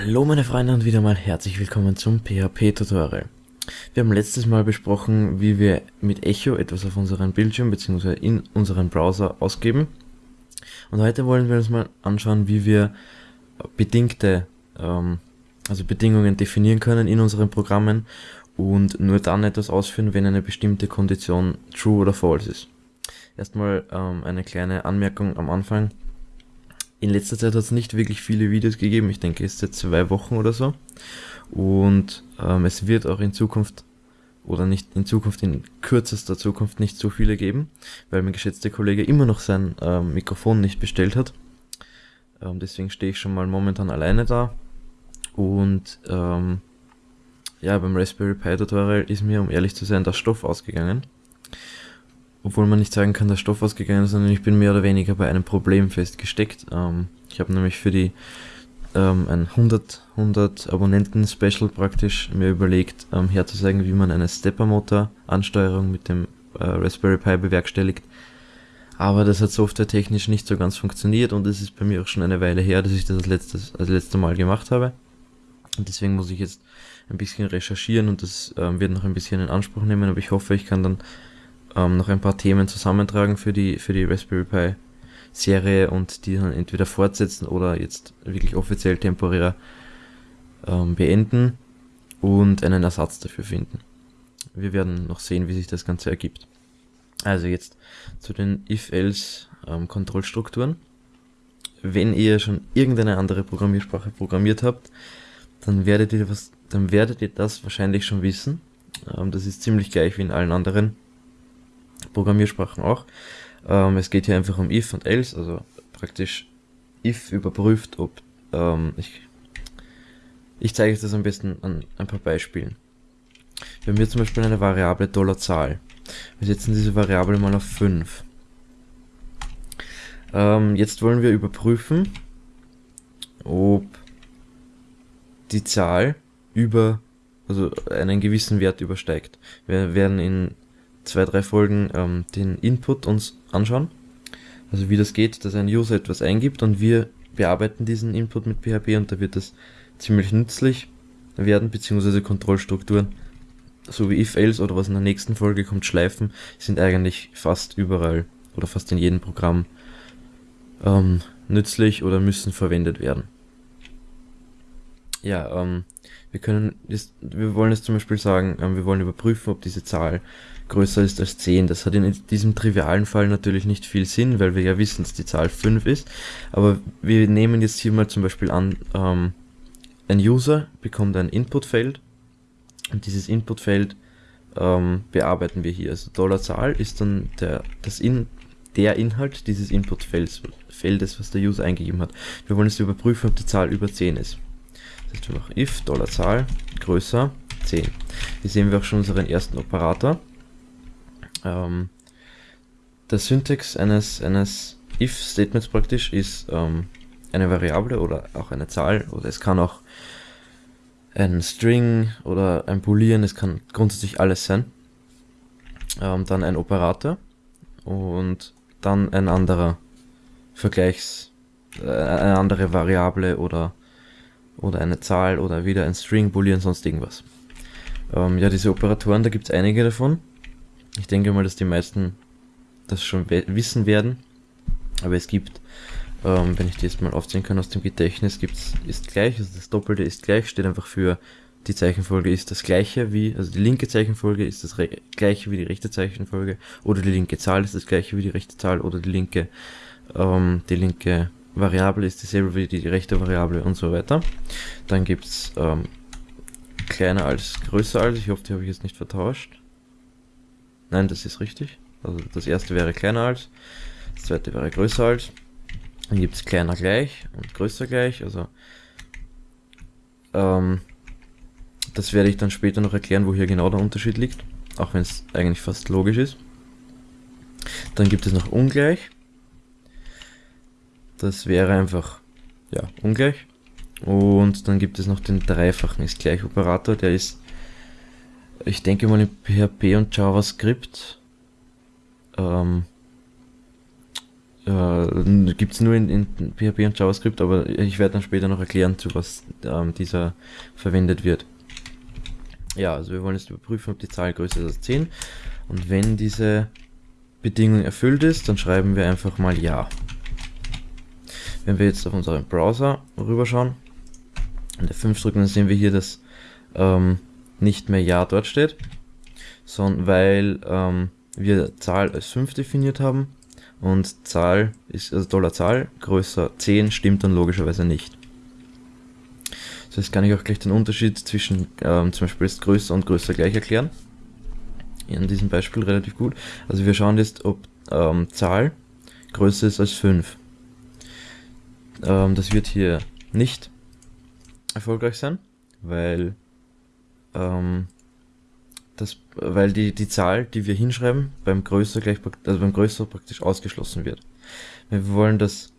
Hallo meine Freunde und wieder mal herzlich willkommen zum PHP-Tutorial. Wir haben letztes Mal besprochen, wie wir mit Echo etwas auf unseren Bildschirm bzw. in unseren Browser ausgeben. Und heute wollen wir uns mal anschauen, wie wir bedingte, ähm, also Bedingungen definieren können in unseren Programmen und nur dann etwas ausführen, wenn eine bestimmte Kondition true oder false ist. Erstmal ähm, eine kleine Anmerkung am Anfang in letzter Zeit hat es nicht wirklich viele Videos gegeben. Ich denke, es ist jetzt zwei Wochen oder so. Und ähm, es wird auch in Zukunft oder nicht in Zukunft, in kürzester Zukunft nicht so viele geben, weil mein geschätzter Kollege immer noch sein ähm, Mikrofon nicht bestellt hat. Ähm, deswegen stehe ich schon mal momentan alleine da. Und ähm, ja, beim Raspberry Pi Tutorial ist mir, um ehrlich zu sein, der Stoff ausgegangen obwohl man nicht sagen kann, dass Stoff ausgegangen ist, sondern ich bin mehr oder weniger bei einem Problem festgesteckt. Ähm, ich habe nämlich für die ähm, ein 100, 100 Abonnenten Special praktisch mir überlegt, ähm, herzuzeigen, wie man eine Stepper-Motor Ansteuerung mit dem äh, Raspberry Pi bewerkstelligt. Aber das hat softwaretechnisch nicht so ganz funktioniert und es ist bei mir auch schon eine Weile her, dass ich das als letztes, als letzte Mal gemacht habe. Und deswegen muss ich jetzt ein bisschen recherchieren und das ähm, wird noch ein bisschen in Anspruch nehmen, aber ich hoffe, ich kann dann ähm, noch ein paar Themen zusammentragen für die, für die Raspberry Pi Serie und die dann entweder fortsetzen oder jetzt wirklich offiziell temporär ähm, beenden und einen Ersatz dafür finden. Wir werden noch sehen, wie sich das Ganze ergibt. Also jetzt zu den If-Else-Kontrollstrukturen. Ähm, Wenn ihr schon irgendeine andere Programmiersprache programmiert habt, dann werdet ihr, was, dann werdet ihr das wahrscheinlich schon wissen. Ähm, das ist ziemlich gleich wie in allen anderen Programmiersprachen auch. Ähm, es geht hier einfach um if und else, also praktisch if überprüft, ob ähm, ich ich zeige euch das am besten an ein paar Beispielen. Wir haben hier zum Beispiel eine Variable Dollarzahl. Wir setzen diese Variable mal auf 5. Ähm, jetzt wollen wir überprüfen, ob die Zahl über, also einen gewissen Wert übersteigt. Wir werden in zwei, drei Folgen ähm, den Input uns anschauen. Also wie das geht, dass ein User etwas eingibt und wir bearbeiten diesen Input mit PHP und da wird das ziemlich nützlich werden, beziehungsweise Kontrollstrukturen, so wie if-else oder was in der nächsten Folge kommt, Schleifen, sind eigentlich fast überall oder fast in jedem Programm ähm, nützlich oder müssen verwendet werden. Ja, ähm, wir können, das, wir wollen jetzt zum Beispiel sagen, ähm, wir wollen überprüfen, ob diese Zahl größer ist als 10. Das hat in diesem trivialen Fall natürlich nicht viel Sinn, weil wir ja wissen, dass die Zahl 5 ist. Aber wir nehmen jetzt hier mal zum Beispiel an, ähm, ein User bekommt ein Inputfeld und dieses Inputfeld ähm, bearbeiten wir hier. Also Dollarzahl ist dann der, das in, der Inhalt dieses Inputfelds, Feldes, was der User eingegeben hat. Wir wollen jetzt überprüfen, ob die Zahl über 10 ist. Das heißt, if Dollarzahl größer 10. Hier sehen wir auch schon unseren ersten Operator. Ähm, der Syntax eines, eines if-Statements praktisch ist ähm, eine Variable oder auch eine Zahl oder es kann auch ein String oder ein Boolean, es kann grundsätzlich alles sein. Ähm, dann ein Operator und dann ein anderer Vergleichs, äh, eine andere Variable oder, oder eine Zahl oder wieder ein String, Boolean, sonst irgendwas. Ähm, ja, diese Operatoren, da gibt es einige davon. Ich denke mal, dass die meisten das schon wissen werden. Aber es gibt, ähm, wenn ich die jetzt mal aufzählen kann aus dem Gedächtnis, gibt's ist gleich, also das Doppelte ist gleich, steht einfach für die Zeichenfolge ist das gleiche wie, also die linke Zeichenfolge ist das gleiche wie die rechte Zeichenfolge, oder die linke Zahl ist das gleiche wie die rechte Zahl, oder die linke, ähm, die linke Variable ist dieselbe wie die rechte Variable und so weiter. Dann gibt's ähm, kleiner als größer als, ich hoffe, die habe ich jetzt nicht vertauscht. Nein, das ist richtig. Also das erste wäre kleiner als, das zweite wäre größer als. Dann gibt es kleiner gleich und größer gleich. Also ähm, das werde ich dann später noch erklären, wo hier genau der Unterschied liegt. Auch wenn es eigentlich fast logisch ist. Dann gibt es noch ungleich. Das wäre einfach ja ungleich. Und dann gibt es noch den dreifachen ist gleich Operator, der ist ich denke mal in PHP und JavaScript ähm, äh, gibt es nur in, in, PHP und JavaScript, aber ich werde dann später noch erklären, zu was ähm, dieser verwendet wird. Ja, also wir wollen jetzt überprüfen, ob die Zahl größer ist als 10. Und wenn diese Bedingung erfüllt ist, dann schreiben wir einfach mal Ja. Wenn wir jetzt auf unseren Browser rüberschauen und F5 drücken, dann sehen wir hier, dass ähm, nicht mehr Ja dort steht, sondern weil ähm, wir Zahl als 5 definiert haben und Zahl ist, also Dollar Zahl größer 10 stimmt dann logischerweise nicht. Das heißt, kann ich auch gleich den Unterschied zwischen ähm, zum Beispiel ist größer und größer gleich erklären. In diesem Beispiel relativ gut. Also wir schauen jetzt, ob ähm, Zahl größer ist als 5. Ähm, das wird hier nicht erfolgreich sein, weil ähm, das, weil die, die Zahl, die wir hinschreiben, beim größer gleich, also beim größer praktisch ausgeschlossen wird. Wir wollen das,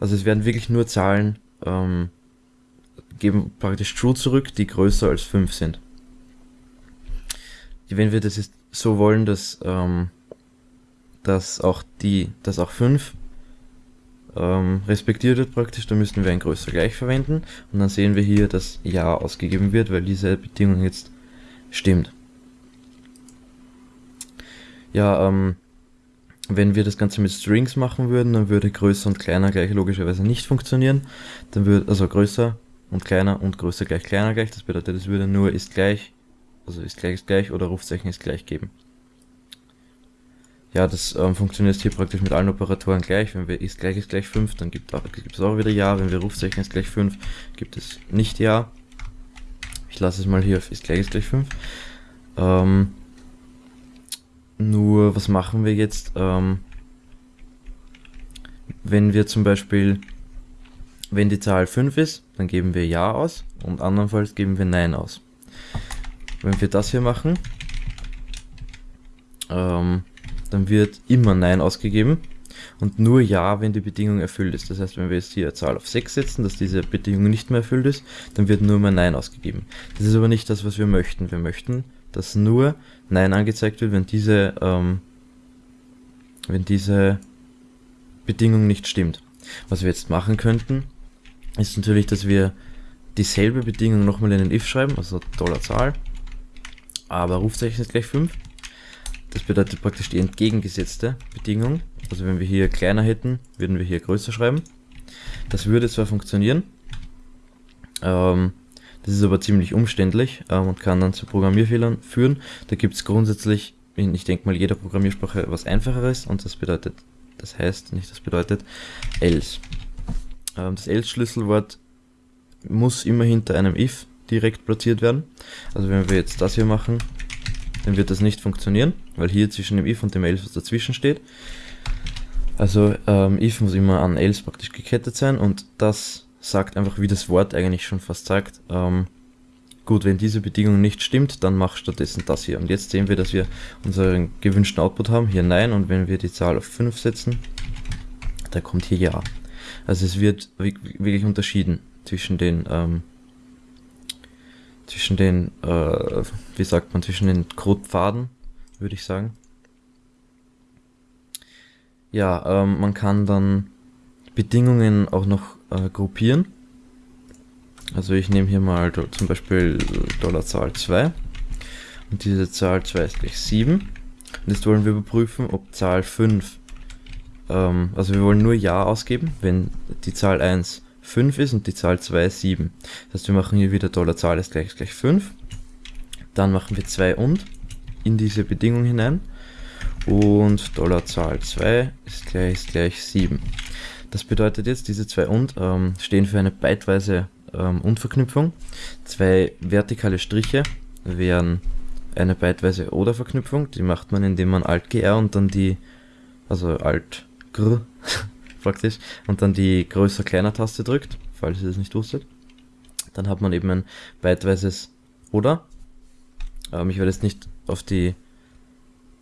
also es werden wirklich nur Zahlen, ähm, geben praktisch true zurück, die größer als 5 sind. Wenn wir das jetzt so wollen, dass, ähm, dass auch die, dass auch 5 ähm, respektiert wird praktisch, dann müssten wir ein größer gleich verwenden und dann sehen wir hier, dass Ja ausgegeben wird, weil diese Bedingung jetzt stimmt. Ja, ähm, wenn wir das Ganze mit Strings machen würden, dann würde größer und kleiner gleich logischerweise nicht funktionieren. Dann würde, also größer und kleiner und größer gleich kleiner gleich. Das bedeutet, es würde nur ist gleich, also ist gleich ist gleich oder Rufzeichen ist gleich geben. Ja, das ähm, funktioniert hier praktisch mit allen Operatoren gleich. Wenn wir ist gleich ist gleich 5, dann gibt, gibt es auch wieder Ja. Wenn wir Rufzeichen ist gleich 5, gibt es nicht Ja. Ich lasse es mal hier auf ist gleich ist gleich 5. Ähm, nur, was machen wir jetzt, ähm, wenn wir zum Beispiel, wenn die Zahl 5 ist, dann geben wir Ja aus und andernfalls geben wir Nein aus. Wenn wir das hier machen, ähm, dann wird immer Nein ausgegeben und nur Ja, wenn die Bedingung erfüllt ist. Das heißt, wenn wir jetzt hier eine Zahl auf 6 setzen, dass diese Bedingung nicht mehr erfüllt ist, dann wird nur mehr Nein ausgegeben. Das ist aber nicht das, was wir möchten. Wir möchten, dass nur Nein angezeigt wird, wenn diese, ähm, wenn diese Bedingung nicht stimmt. Was wir jetzt machen könnten, ist natürlich, dass wir dieselbe Bedingung nochmal in den if schreiben, also Dollarzahl, aber Rufzeichen ist gleich 5. Das bedeutet praktisch die entgegengesetzte Bedingung. Also wenn wir hier kleiner hätten, würden wir hier größer schreiben. Das würde zwar funktionieren, ähm, das ist aber ziemlich umständlich ähm, und kann dann zu Programmierfehlern führen. Da gibt es grundsätzlich in, ich denke mal, jeder Programmiersprache was einfacheres und das bedeutet, das heißt, nicht das bedeutet, else. Ähm, das else-Schlüsselwort muss immer hinter einem if direkt platziert werden. Also wenn wir jetzt das hier machen, dann wird das nicht funktionieren, weil hier zwischen dem if und dem else was dazwischen steht. Also ähm, if muss immer an else praktisch gekettet sein und das sagt einfach, wie das Wort eigentlich schon fast sagt. Ähm, gut, wenn diese Bedingung nicht stimmt, dann mach stattdessen das hier. Und jetzt sehen wir, dass wir unseren gewünschten Output haben. Hier Nein und wenn wir die Zahl auf 5 setzen, da kommt hier Ja. Also es wird wirklich unterschieden zwischen den, ähm, zwischen den, äh, wie sagt man, zwischen den Codepfaden, würde ich sagen. Ja, ähm, man kann dann Bedingungen auch noch äh, gruppieren. Also ich nehme hier mal zum Beispiel Dollarzahl 2 und diese Zahl 2 ist gleich 7. Und jetzt wollen wir überprüfen, ob Zahl 5, ähm, also wir wollen nur Ja ausgeben, wenn die Zahl 1 5 ist und die Zahl 2 7. Das heißt, wir machen hier wieder Dollarzahl ist gleich, ist gleich 5. Dann machen wir 2 und in diese Bedingung hinein. Und Dollarzahl 2 ist gleich, ist gleich 7. Das bedeutet jetzt, diese zwei und ähm, stehen für eine byteweise ähm, Und-Verknüpfung. Zwei vertikale Striche wären eine byteweise Oder-Verknüpfung. Die macht man, indem man Alt-GR und dann die, also Alt-Gr praktisch, und dann die größer-kleiner-Taste drückt, falls ihr das nicht wusstet. Dann hat man eben ein byteweises Oder. Ähm, ich werde jetzt nicht auf die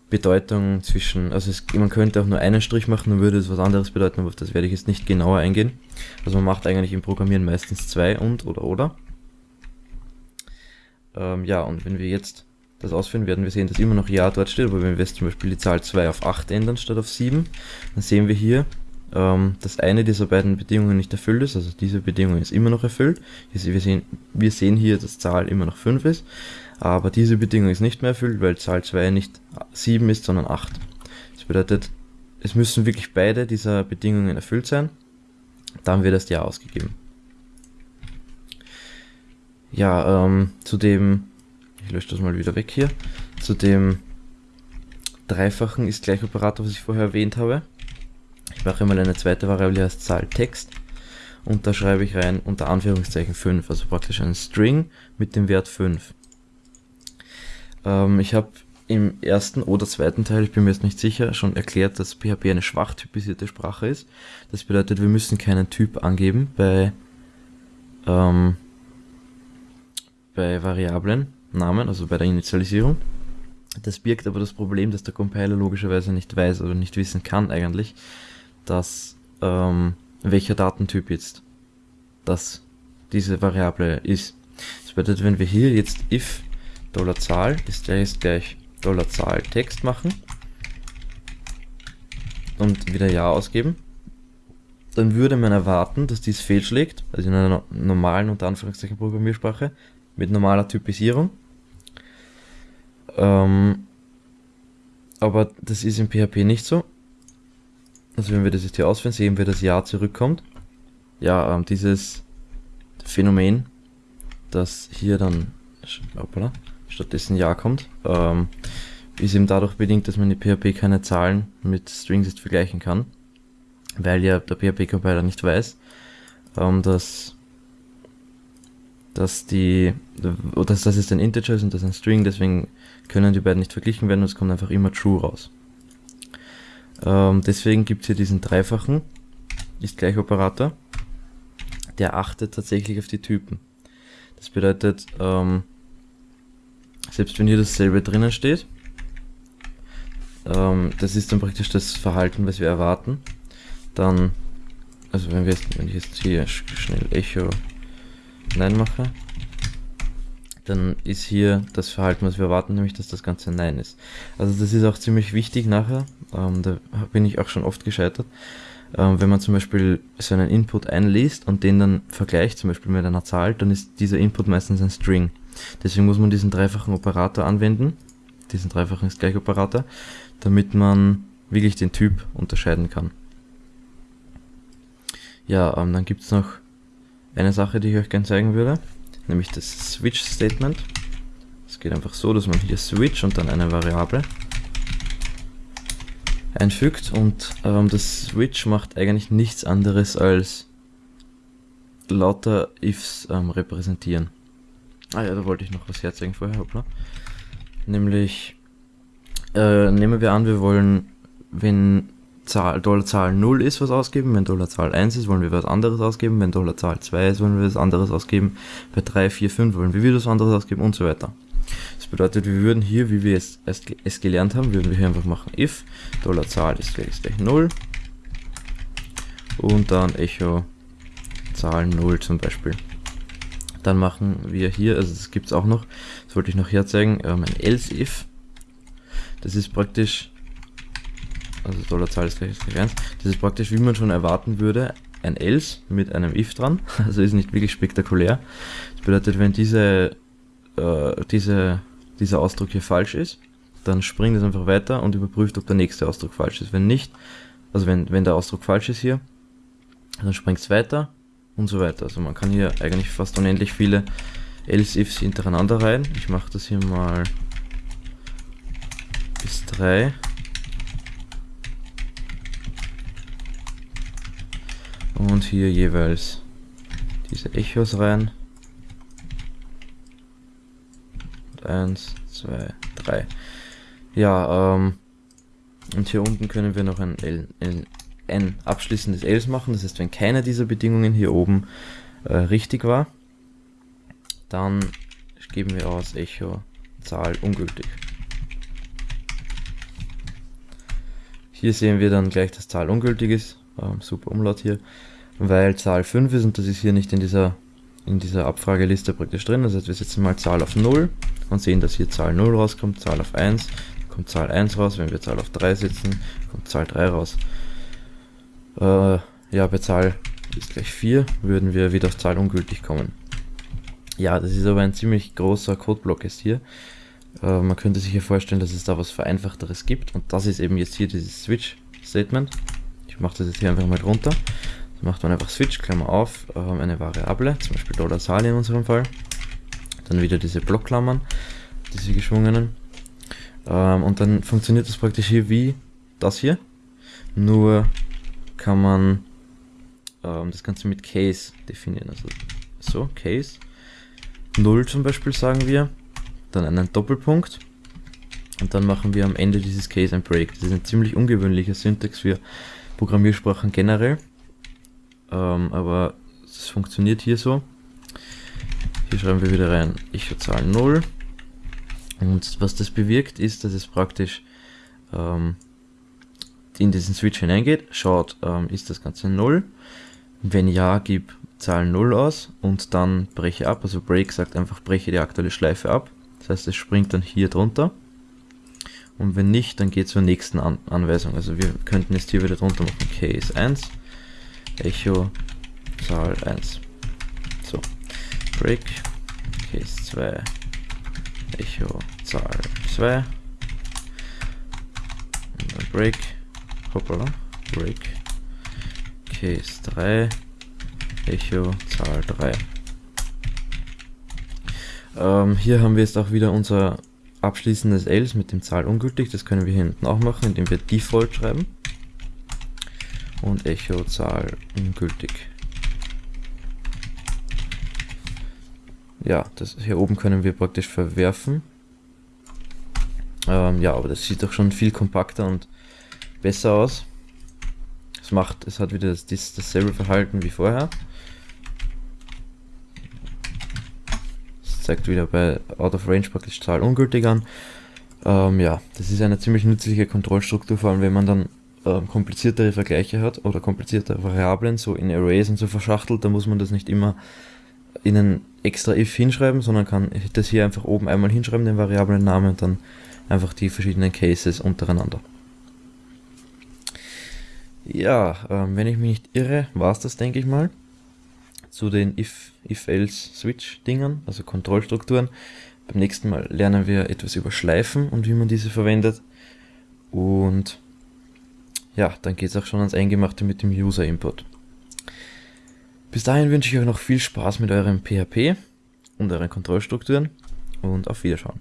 Bedeutung zwischen, also es, man könnte auch nur einen Strich machen, dann würde es was anderes bedeuten, aber auf das werde ich jetzt nicht genauer eingehen. Also man macht eigentlich im Programmieren meistens zwei und oder oder. Ähm, ja, und wenn wir jetzt das ausführen, werden wir sehen, dass immer noch Ja dort steht, aber wenn wir jetzt zum Beispiel die Zahl 2 auf 8 ändern statt auf 7, dann sehen wir hier, ähm, dass eine dieser beiden Bedingungen nicht erfüllt ist, also diese Bedingung ist immer noch erfüllt. Wir sehen, wir sehen hier, dass Zahl immer noch 5 ist, aber diese Bedingung ist nicht mehr erfüllt, weil Zahl 2 nicht 7 ist, sondern 8. Das bedeutet, es müssen wirklich beide dieser Bedingungen erfüllt sein, dann wird das Ja ausgegeben. Ja, ähm, zu dem, ich lösche das mal wieder weg hier, zu dem dreifachen ist gleich Operator, was ich vorher erwähnt habe. Ich mache mal eine zweite Variable, die heißt Zahl Text und da schreibe ich rein unter Anführungszeichen 5, also praktisch einen String mit dem Wert 5. Ähm, ich habe im ersten oder zweiten Teil, ich bin mir jetzt nicht sicher, schon erklärt, dass PHP eine schwach typisierte Sprache ist. Das bedeutet, wir müssen keinen Typ angeben bei, ähm, bei Variablen, Namen, also bei der Initialisierung. Das birgt aber das Problem, dass der Compiler logischerweise nicht weiß oder nicht wissen kann eigentlich, dass ähm, welcher Datentyp jetzt das diese Variable ist. Das bedeutet, wenn wir hier jetzt if $Zahl ist gleich, $Zahl Text machen und wieder Ja ausgeben, dann würde man erwarten, dass dies fehlschlägt, also in einer normalen unter Anführungszeichen Programmiersprache mit normaler Typisierung. Ähm, aber das ist in PHP nicht so. Also wenn wir das jetzt hier ausführen, sehen wir, dass Ja zurückkommt. Ja, ähm, dieses Phänomen, dass hier dann hoppala, stattdessen Ja kommt, ähm, ist eben dadurch bedingt, dass man in PHP keine Zahlen mit Strings jetzt vergleichen kann, weil ja der PHP-Compiler nicht weiß, ähm, dass, dass die, dass das ist ein Integer und das ist ein String, deswegen können die beiden nicht verglichen werden und es kommt einfach immer True raus. Ähm, deswegen gibt es hier diesen dreifachen, ist gleich Operator, der achtet tatsächlich auf die Typen. Das bedeutet, ähm, selbst wenn hier dasselbe drinnen steht, ähm, das ist dann praktisch das Verhalten, was wir erwarten, dann, also wenn wir wenn ich jetzt hier schnell Echo Nein mache, dann ist hier das Verhalten, was wir erwarten, nämlich dass das Ganze Nein ist. Also das ist auch ziemlich wichtig nachher, ähm, da bin ich auch schon oft gescheitert, ähm, wenn man zum Beispiel so einen Input einliest und den dann vergleicht, zum Beispiel mit einer Zahl, dann ist dieser Input meistens ein String. Deswegen muss man diesen dreifachen Operator anwenden, diesen dreifachen Gleichoperator, damit man wirklich den Typ unterscheiden kann. Ja, ähm, dann gibt es noch eine Sache, die ich euch gerne zeigen würde, nämlich das Switch Statement. Es geht einfach so, dass man hier Switch und dann eine Variable einfügt und ähm, das Switch macht eigentlich nichts anderes als lauter Ifs ähm, repräsentieren. Ah ja, da wollte ich noch was herzeigen vorher, hoppla. Nämlich, äh, nehmen wir an, wir wollen, wenn Zahl, Dollarzahl 0 ist, was ausgeben, wenn Dollarzahl 1 ist, wollen wir was anderes ausgeben, wenn Dollarzahl 2 ist, wollen wir was anderes ausgeben, bei 3, 4, 5 wollen wir wieder was anderes ausgeben und so weiter. Das bedeutet, wir würden hier, wie wir es, es gelernt haben, würden wir hier einfach machen if Dollarzahl ist gleich, ist gleich 0 und dann Echo Zahl 0 zum Beispiel. Dann machen wir hier, also das gibt es auch noch, das wollte ich noch herzeigen, ähm, ein else if. Das ist praktisch, also Dollarzahl ist gleich, ist gleich 1, das ist praktisch, wie man schon erwarten würde, ein else mit einem if dran, also ist nicht wirklich spektakulär. Das bedeutet, wenn diese, äh, diese, dieser Ausdruck hier falsch ist, dann springt es einfach weiter und überprüft, ob der nächste Ausdruck falsch ist. Wenn nicht, also wenn, wenn der Ausdruck falsch ist hier, dann springt es weiter und so weiter. Also man kann hier eigentlich fast unendlich viele else-ifs hintereinander rein. Ich mache das hier mal bis 3. Und hier jeweils diese Echos rein. 1, 2, 3. Ja, ähm, und hier unten können wir noch ein, L, ein, ein abschließendes else machen. Das heißt, wenn keine dieser Bedingungen hier oben äh, richtig war, dann geben wir aus Echo Zahl ungültig. Hier sehen wir dann gleich, dass Zahl ungültig ist. Ähm, super Umlaut hier. Weil Zahl 5 ist und das ist hier nicht in dieser, in dieser Abfrageliste praktisch drin. Das heißt, wir setzen mal Zahl auf 0 und sehen, dass hier Zahl 0 rauskommt, Zahl auf 1, kommt Zahl 1 raus. Wenn wir Zahl auf 3 setzen, kommt Zahl 3 raus. Äh, ja, bei Zahl ist gleich 4 würden wir wieder auf Zahl ungültig kommen. Ja, das ist aber ein ziemlich großer Codeblock jetzt hier. Äh, man könnte sich hier vorstellen, dass es da was Vereinfachteres gibt und das ist eben jetzt hier dieses Switch-Statement. Ich mache das jetzt hier einfach mal drunter. Macht man einfach Switch, Klammer auf, äh, eine Variable, zum Beispiel Dollar Zahl in unserem Fall. Dann wieder diese Blockklammern, diese geschwungenen. Ähm, und dann funktioniert das praktisch hier wie das hier. Nur kann man ähm, das Ganze mit Case definieren. Also so, Case. 0 zum Beispiel sagen wir. Dann einen Doppelpunkt. Und dann machen wir am Ende dieses Case ein Break. Das ist ein ziemlich ungewöhnlicher Syntax für Programmiersprachen generell. Ähm, aber es funktioniert hier so. Hier schreiben wir wieder rein, ich zahle 0. Und was das bewirkt, ist, dass es praktisch ähm, in diesen Switch hineingeht, schaut, ähm, ist das Ganze 0. Wenn ja, gib Zahl 0 aus und dann breche ab. Also Break sagt einfach, breche die aktuelle Schleife ab. Das heißt, es springt dann hier drunter. Und wenn nicht, dann geht zur nächsten An Anweisung. Also wir könnten jetzt hier wieder drunter machen, Case 1, Echo, Zahl 1. So, Break, Case 2, Echo, Zahl 2. Und dann Break, hoppala, Break, Case 3, Echo, Zahl 3. Ähm, hier haben wir jetzt auch wieder unser abschließendes else mit dem Zahl ungültig. Das können wir hier hinten auch machen, indem wir default schreiben. Und Echo Zahl ungültig. Ja, das hier oben können wir praktisch verwerfen. Ähm, ja, aber das sieht doch schon viel kompakter und besser aus. Es macht, es hat wieder das, das, dasselbe Verhalten wie vorher. zeigt wieder bei Out of Range praktisch Zahl ungültig an. Ähm, ja, das ist eine ziemlich nützliche Kontrollstruktur, vor allem wenn man dann ähm, kompliziertere Vergleiche hat oder kompliziertere Variablen so in Arrays und so verschachtelt, dann muss man das nicht immer in ein extra if hinschreiben, sondern kann das hier einfach oben einmal hinschreiben, den Variablennamen und dann einfach die verschiedenen Cases untereinander. Ja, ähm, wenn ich mich nicht irre, war es das, denke ich mal zu den If-Else-Switch-Dingern, also Kontrollstrukturen. Beim nächsten Mal lernen wir etwas über Schleifen und wie man diese verwendet. Und ja, dann geht es auch schon ans Eingemachte mit dem User-Input. Bis dahin wünsche ich euch noch viel Spaß mit eurem PHP und euren Kontrollstrukturen und auf Wiederschauen.